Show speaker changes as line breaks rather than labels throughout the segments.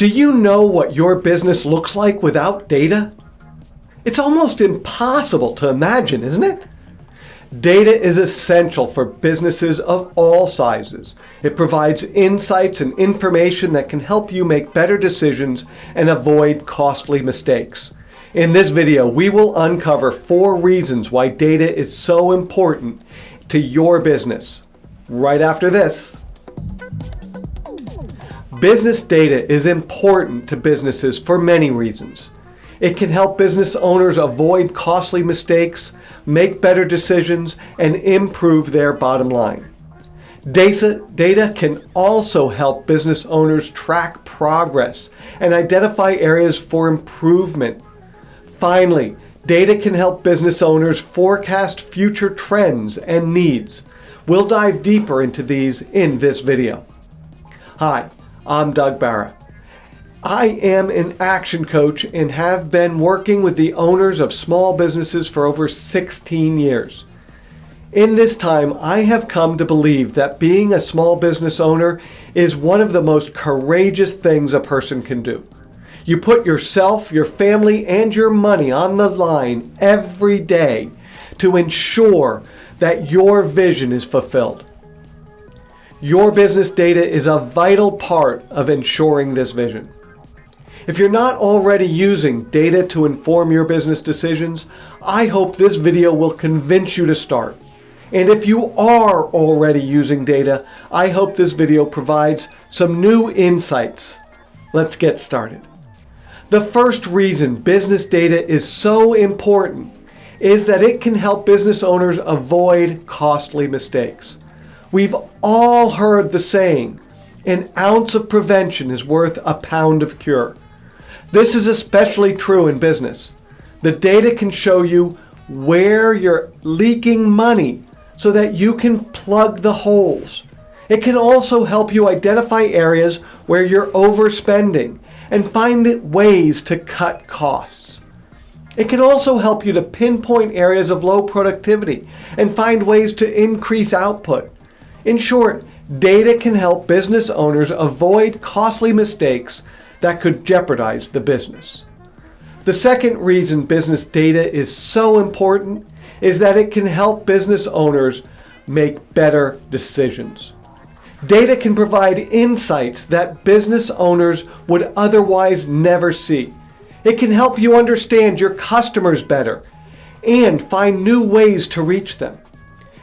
Do you know what your business looks like without data? It's almost impossible to imagine, isn't it? Data is essential for businesses of all sizes. It provides insights and information that can help you make better decisions and avoid costly mistakes. In this video, we will uncover four reasons why data is so important to your business. Right after this. Business data is important to businesses for many reasons. It can help business owners avoid costly mistakes, make better decisions, and improve their bottom line. Data, can also help business owners track progress and identify areas for improvement. Finally, data can help business owners forecast future trends and needs. We'll dive deeper into these in this video. Hi, I'm Doug Barra. I am an action coach and have been working with the owners of small businesses for over 16 years. In this time, I have come to believe that being a small business owner is one of the most courageous things a person can do. You put yourself, your family, and your money on the line every day to ensure that your vision is fulfilled. Your business data is a vital part of ensuring this vision. If you're not already using data to inform your business decisions, I hope this video will convince you to start. And if you are already using data, I hope this video provides some new insights. Let's get started. The first reason business data is so important is that it can help business owners avoid costly mistakes. We've all heard the saying, an ounce of prevention is worth a pound of cure. This is especially true in business. The data can show you where you're leaking money so that you can plug the holes. It can also help you identify areas where you're overspending and find ways to cut costs. It can also help you to pinpoint areas of low productivity and find ways to increase output. In short, data can help business owners avoid costly mistakes that could jeopardize the business. The second reason business data is so important is that it can help business owners make better decisions. Data can provide insights that business owners would otherwise never see. It can help you understand your customers better and find new ways to reach them.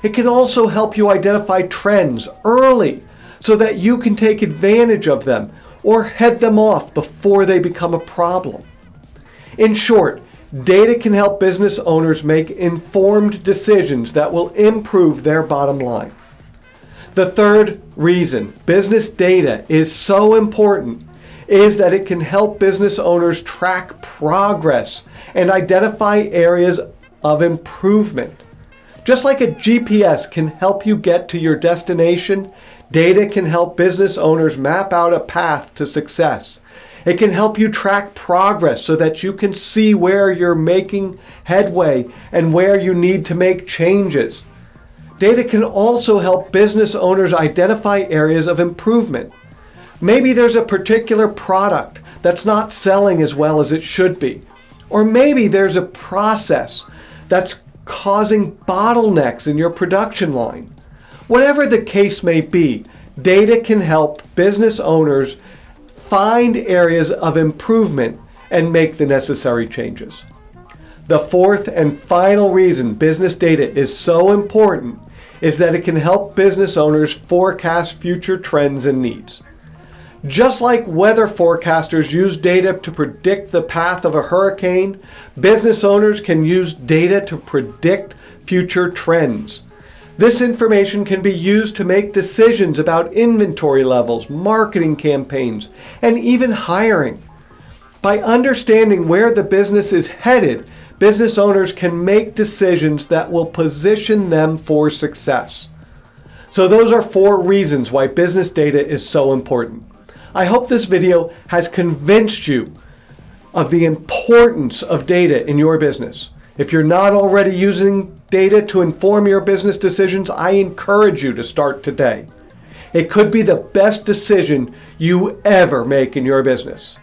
It can also help you identify trends early so that you can take advantage of them or head them off before they become a problem. In short, data can help business owners make informed decisions that will improve their bottom line. The third reason business data is so important is that it can help business owners track progress and identify areas of improvement. Just like a GPS can help you get to your destination, data can help business owners map out a path to success. It can help you track progress so that you can see where you're making headway and where you need to make changes. Data can also help business owners identify areas of improvement. Maybe there's a particular product that's not selling as well as it should be. Or maybe there's a process that's causing bottlenecks in your production line. Whatever the case may be, data can help business owners find areas of improvement and make the necessary changes. The fourth and final reason business data is so important is that it can help business owners forecast future trends and needs. Just like weather forecasters use data to predict the path of a hurricane, business owners can use data to predict future trends. This information can be used to make decisions about inventory levels, marketing campaigns, and even hiring. By understanding where the business is headed, business owners can make decisions that will position them for success. So those are four reasons why business data is so important. I hope this video has convinced you of the importance of data in your business. If you're not already using data to inform your business decisions, I encourage you to start today. It could be the best decision you ever make in your business.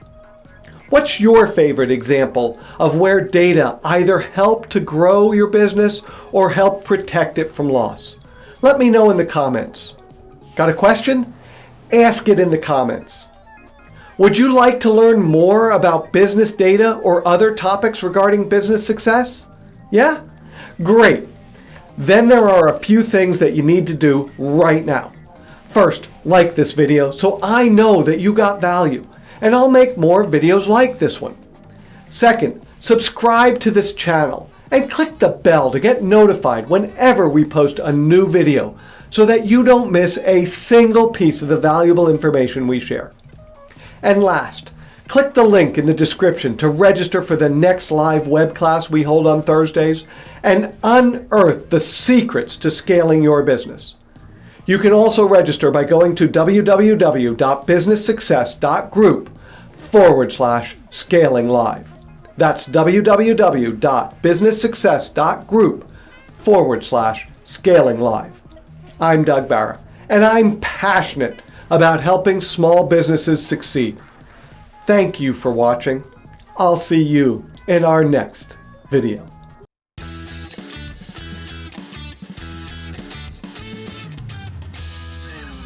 What's your favorite example of where data either helped to grow your business or help protect it from loss? Let me know in the comments. Got a question? Ask it in the comments. Would you like to learn more about business data or other topics regarding business success? Yeah? Great. Then there are a few things that you need to do right now. First, like this video so I know that you got value and I'll make more videos like this one. Second, subscribe to this channel and click the bell to get notified whenever we post a new video so that you don't miss a single piece of the valuable information we share. And last, click the link in the description to register for the next live web class we hold on Thursdays and unearth the secrets to scaling your business. You can also register by going to www.businesssuccess.group forward slash scaling live. That's www.businesssuccess.group forward slash scaling live. I'm Doug Barra, and I'm passionate about helping small businesses succeed. Thank you for watching. I'll see you in our next video.